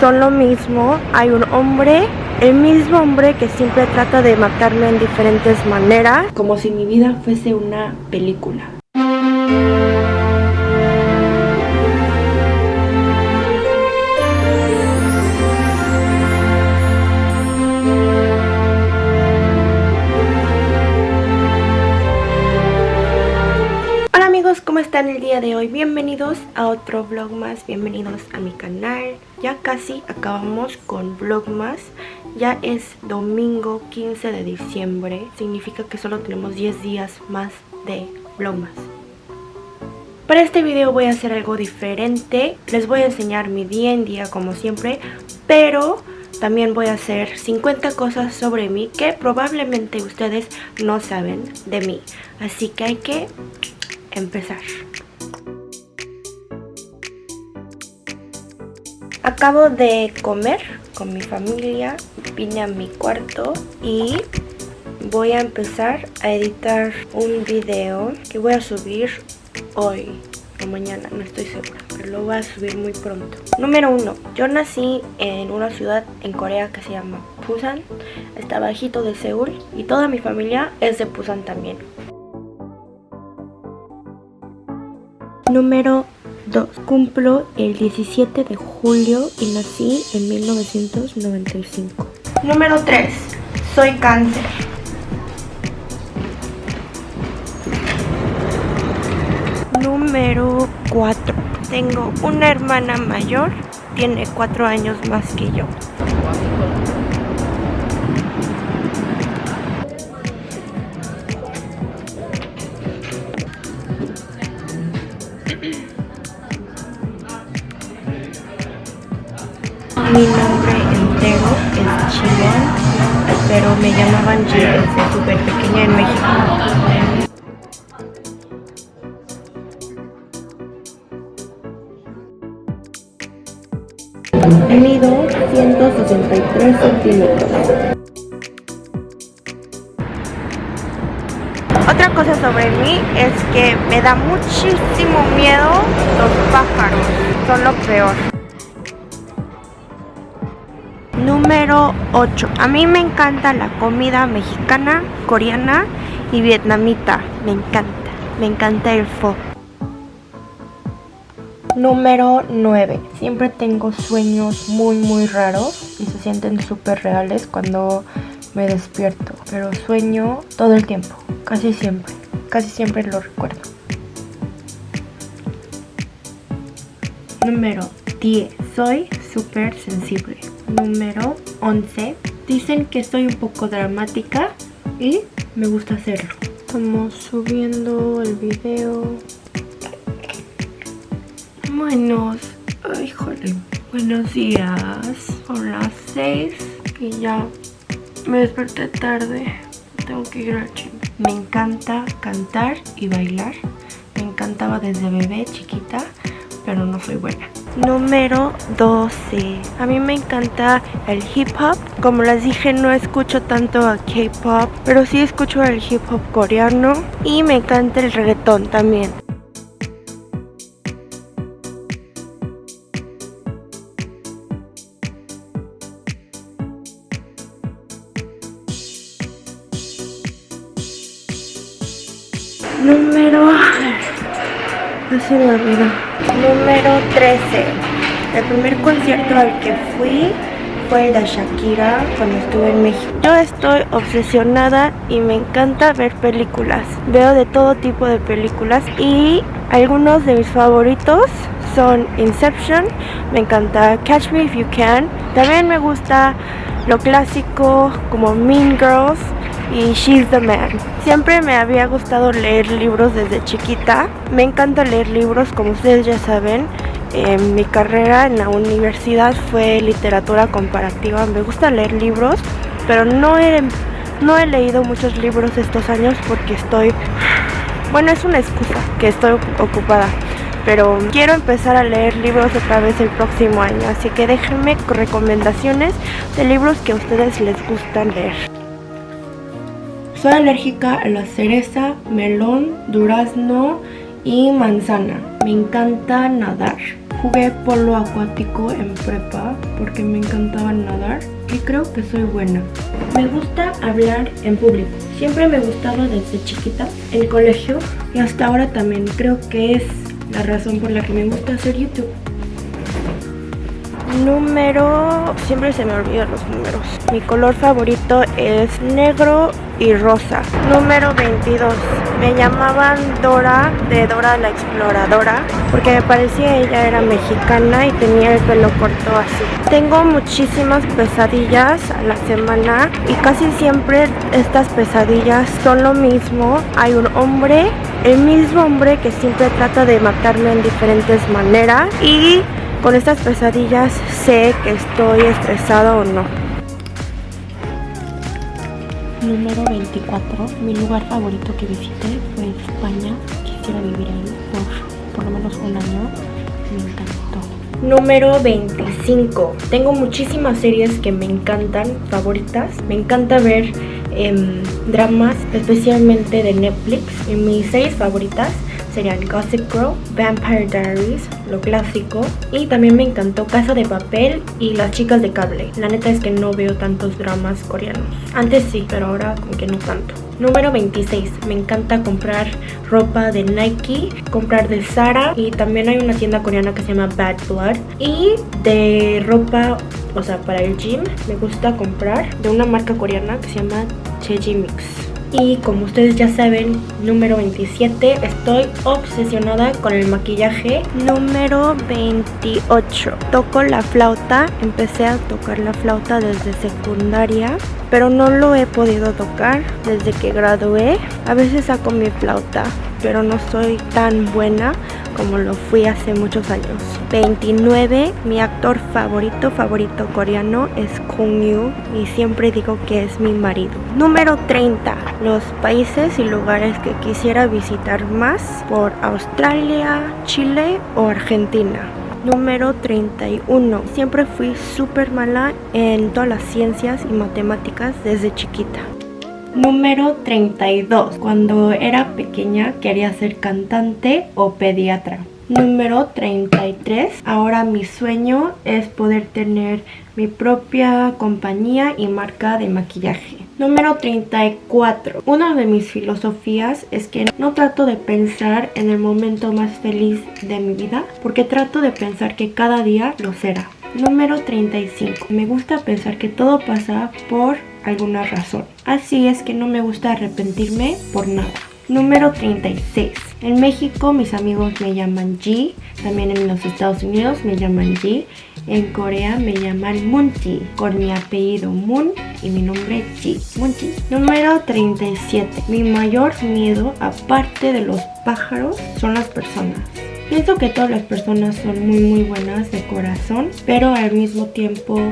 son lo mismo. Hay un hombre, el mismo hombre que siempre trata de matarme en diferentes maneras. Como si mi vida fuese una película. ¿Cómo están el día de hoy? Bienvenidos a otro vlog más, bienvenidos a mi canal. Ya casi acabamos con vlogmas Ya es domingo 15 de diciembre Significa que solo tenemos 10 días más de vlogmas Para este video voy a hacer algo diferente Les voy a enseñar mi día en día como siempre Pero también voy a hacer 50 cosas sobre mí que probablemente ustedes no saben de mí. Así que hay que empezar. Acabo de comer con mi familia, vine a mi cuarto y voy a empezar a editar un video que voy a subir hoy o mañana, no estoy segura, pero lo voy a subir muy pronto. Número uno, yo nací en una ciudad en Corea que se llama Busan, está bajito de Seúl y toda mi familia es de Busan también. Número 2. Cumplo el 17 de julio y nací en 1995. Número 3. Soy cáncer. Número 4. Tengo una hermana mayor, tiene 4 años más que yo. Pero me llamaban G desde súper pequeña en México. Mido 163 centímetros. Otra cosa sobre mí es que me da muchísimo miedo los pájaros, son lo peor. Número 8. A mí me encanta la comida mexicana, coreana y vietnamita. Me encanta. Me encanta el pho. Número 9. Siempre tengo sueños muy muy raros y se sienten súper reales cuando me despierto. Pero sueño todo el tiempo, casi siempre. Casi siempre lo recuerdo. Número 10. Soy súper sensible número 11. Dicen que soy un poco dramática y me gusta hacerlo. Estamos subiendo el video. Buenos, híjole, buenos días. Son las 6 y ya me desperté tarde. Tengo que ir al gym. Me encanta cantar y bailar. Me encantaba desde bebé, chiquita, pero no soy buena. Número 12 A mí me encanta el hip hop. Como les dije no escucho tanto a K-pop Pero sí escucho el hip hop coreano Y me encanta el reggaetón también se me olvidó Número 13. El primer concierto al que fui fue el de Shakira cuando estuve en México. Yo estoy obsesionada y me encanta ver películas. Veo de todo tipo de películas y algunos de mis favoritos son Inception, me encanta Catch Me If You Can. También me gusta lo clásico como Mean Girls y She's the Man. Siempre me había gustado leer libros desde chiquita. Me encanta leer libros, como ustedes ya saben. mi carrera en la universidad fue literatura comparativa. Me gusta leer libros, pero no he, no he leído muchos libros estos años porque estoy... Bueno, es una excusa que estoy ocupada pero quiero empezar a leer libros otra vez el próximo año, así que déjenme recomendaciones de libros que a ustedes les gustan leer. Soy alérgica a la cereza, melón, durazno y manzana. Me encanta nadar. Jugué polo acuático en prepa porque me encantaba nadar y creo que soy buena. Me gusta hablar en público. Siempre me gustaba desde chiquita, el colegio y hasta ahora también. Creo que es la razón por la que me gusta hacer YouTube. Número... Siempre se me olvidan los números. Mi color favorito es negro y rosa. Número 22. Me llamaban Dora de Dora la Exploradora porque me parecía ella era mexicana y tenía el pelo corto así. Tengo muchísimas pesadillas a la semana y casi siempre estas pesadillas son lo mismo. Hay un hombre, el mismo hombre que siempre trata de matarme en diferentes maneras y con estas pesadillas sé que estoy estresada o no. Número 24. Mi lugar favorito que visité fue España. Quisiera vivir ahí por por lo menos un año. Me encantó. Número 25. Tengo muchísimas series que me encantan, favoritas. Me encanta ver em, dramas, especialmente de Netflix. En mis series favoritas serían Gossip Girl, Vampire Diaries, lo clásico. Y también me encantó Casa de Papel y Las Chicas de Cable. La neta es que no veo tantos dramas coreanos. Antes sí, pero ahora como que no tanto. Número 26. Me encanta comprar ropa de Nike, comprar de Zara y también hay una tienda coreana que se llama Bad Blood. Y de ropa, o sea, para el gym, me gusta comprar de una marca coreana que se llama Cheji Mix. Y como ustedes ya saben, número 27, estoy obsesionada con el maquillaje. Número 28, toco la flauta. Empecé a tocar la flauta desde secundaria, pero no lo he podido tocar desde que gradué. A veces saco mi flauta, pero no soy tan buena como lo fui hace muchos años. 29, mi actor favorito, favorito coreano es Kong Yu y siempre digo que es mi marido. Número 30, los países y lugares que quisiera visitar más por Australia, Chile o Argentina. Número 31. Siempre fui súper mala en todas las ciencias y matemáticas desde chiquita. Número 32. Cuando era pequeña quería ser cantante o pediatra. Número 33. Ahora mi sueño es poder tener mi propia compañía y marca de maquillaje. Número 34. Una de mis filosofías es que no trato de pensar en el momento más feliz de mi vida porque trato de pensar que cada día lo será. Número 35. Me gusta pensar que todo pasa por alguna razón. Así es que no me gusta arrepentirme por nada. Número 36. En México mis amigos me llaman G. También en los Estados Unidos me llaman G. En Corea me llaman Munti. Con mi apellido Moon y mi nombre G. Munti. Número 37. Mi mayor miedo, aparte de los pájaros, son las personas. Pienso que todas las personas son muy muy buenas de corazón, pero al mismo tiempo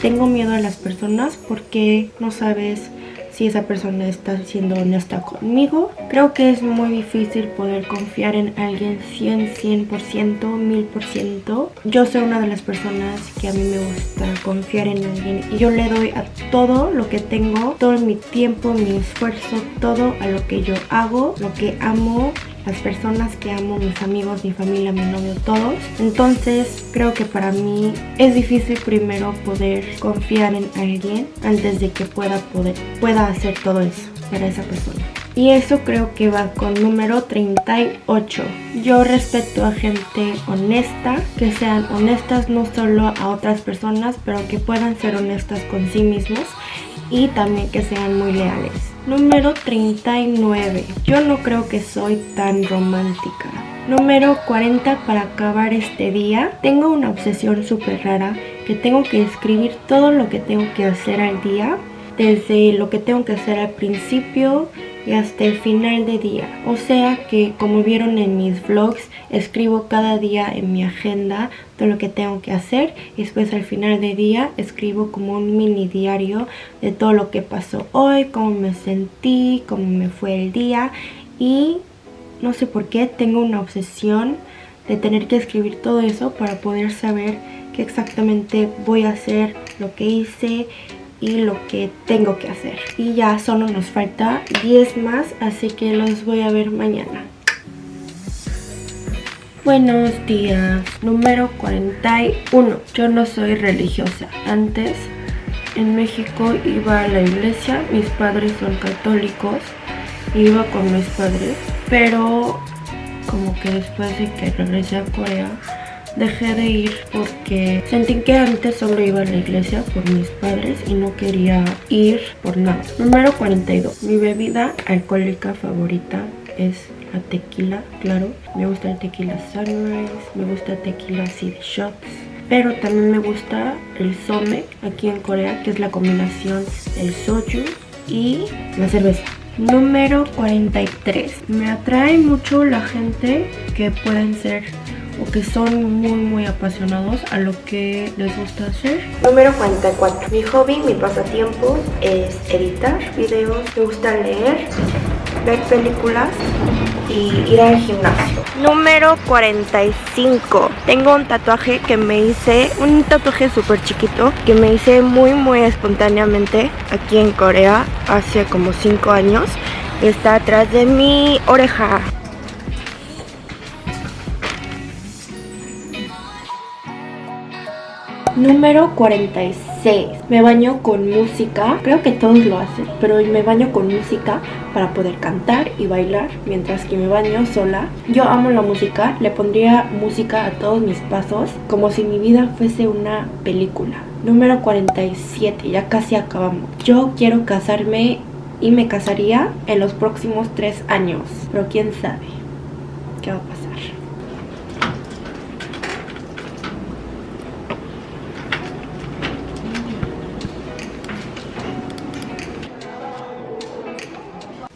tengo miedo a las personas porque no sabes si esa persona está siendo honesta conmigo. Creo que es muy difícil poder confiar en alguien 100, 100%, 1000%. Yo soy una de las personas que a mí me gusta confiar en alguien y yo le doy a todo lo que tengo, todo mi tiempo, mi esfuerzo, todo a lo que yo hago, lo que amo las personas que amo, mis amigos, mi familia, mi novio, todos. Entonces creo que para mí es difícil primero poder confiar en alguien antes de que pueda poder pueda hacer todo eso para esa persona. Y eso creo que va con número 38. Yo respeto a gente honesta, que sean honestas no solo a otras personas, pero que puedan ser honestas con sí mismos y también que sean muy leales. Número 39. Yo no creo que soy tan romántica. Número 40 para acabar este día. Tengo una obsesión súper rara que tengo que escribir todo lo que tengo que hacer al día. Desde lo que tengo que hacer al principio, y hasta el final de día. O sea que como vieron en mis vlogs, escribo cada día en mi agenda todo lo que tengo que hacer y después al final de día escribo como un mini diario de todo lo que pasó hoy, cómo me sentí, cómo me fue el día y no sé por qué tengo una obsesión de tener que escribir todo eso para poder saber qué exactamente voy a hacer, lo que hice y lo que tengo que hacer. Y ya solo nos falta 10 más, así que los voy a ver mañana. Buenos días, número 41. Yo no soy religiosa. Antes en México iba a la iglesia, mis padres son católicos, iba con mis padres, pero como que después de que regresé a Corea dejé de ir porque sentí que antes solo iba a la iglesia por mis padres y no quería ir por nada. Número 42. Mi bebida alcohólica favorita es la tequila, claro. Me gusta el tequila sunrise, me gusta el tequila de shots. Pero también me gusta el some aquí en Corea, que es la combinación del soju y la cerveza. Número 43. Me atrae mucho la gente que pueden ser o que son muy muy apasionados a lo que les gusta hacer. Número 44. Mi hobby, mi pasatiempo es editar videos, me gusta leer, ver películas y ir al gimnasio. Número 45. Tengo un tatuaje que me hice, un tatuaje súper chiquito que me hice muy muy espontáneamente aquí en Corea hace como 5 años. Está atrás de mi oreja. Número 46. Me baño con música. Creo que todos lo hacen, pero me baño con música para poder cantar y bailar mientras que me baño sola. Yo amo la música. Le pondría música a todos mis pasos como si mi vida fuese una película. Número 47. Ya casi acabamos. Yo quiero casarme y me casaría en los próximos tres años. Pero quién sabe qué va a pasar.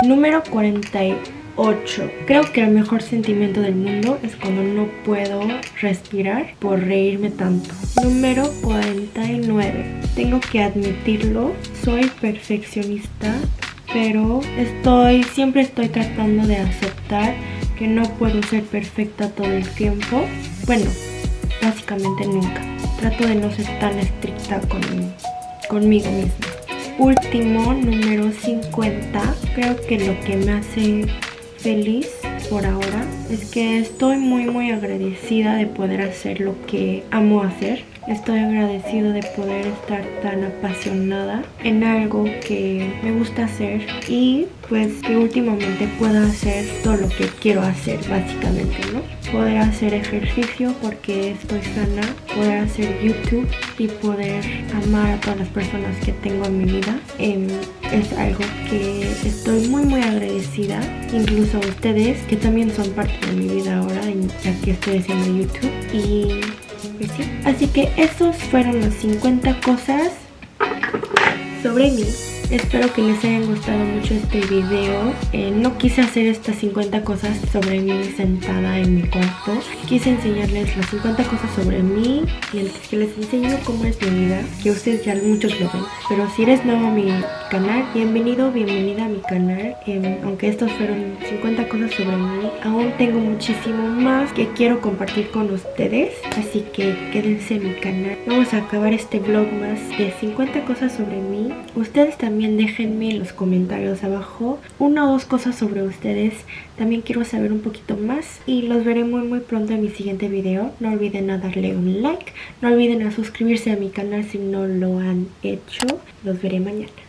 Número 48. Creo que el mejor sentimiento del mundo es cuando no puedo respirar por reírme tanto. Número 49. Tengo que admitirlo, soy perfeccionista, pero estoy siempre estoy tratando de aceptar que no puedo ser perfecta todo el tiempo. Bueno, básicamente nunca. Trato de no ser tan estricta con, conmigo misma último, número 50, creo que lo que me hace feliz por ahora es que estoy muy muy agradecida de poder hacer lo que amo hacer Estoy agradecido de poder estar tan apasionada en algo que me gusta hacer y pues que últimamente pueda hacer todo lo que quiero hacer básicamente, ¿no? Poder hacer ejercicio porque estoy sana, poder hacer YouTube y poder amar a todas las personas que tengo en mi vida em, es algo que estoy muy muy agradecida, incluso a ustedes que también son parte de mi vida ahora ya que estoy haciendo YouTube y Así que esos fueron las 50 cosas sobre mí. Espero que les haya gustado mucho este video. Eh, no quise hacer estas 50 cosas sobre mí sentada en mi cuarto. Quise enseñarles las 50 cosas sobre mí y que les enseño cómo es mi vida, que ustedes ya muchos lo ven. Pero si eres nuevo a mi canal, bienvenido, bienvenida a mi canal. Em, aunque estos fueron 50 cosas sobre mí, aún tengo muchísimo más que quiero compartir con ustedes. Así que quédense en mi canal. Vamos a acabar este vlog más de 50 cosas sobre mí. Ustedes también también déjenme en los comentarios abajo una o dos cosas sobre ustedes. También quiero saber un poquito más y los veré muy muy pronto en mi siguiente video. No olviden a darle un like, no olviden a suscribirse a mi canal si no lo han hecho. Los veré mañana.